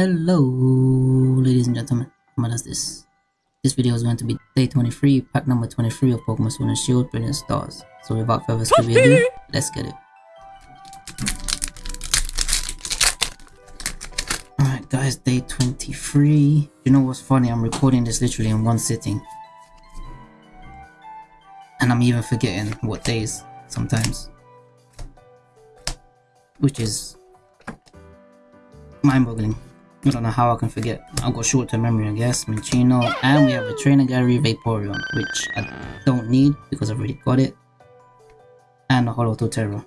Hello, ladies and gentlemen. What is this? This video is going to be day 23, pack number 23 of Pokemon Sword and Shield, Brilliant Stars. So without further ado, let's get it. Alright guys, day 23. You know what's funny? I'm recording this literally in one sitting. And I'm even forgetting what days sometimes. Which is mind-boggling. I don't know how I can forget. I've got short-term memory, I guess. Minccino, and we have a Trainer Gallery Vaporeon, which I don't need because I've already got it. And a Holo Totero.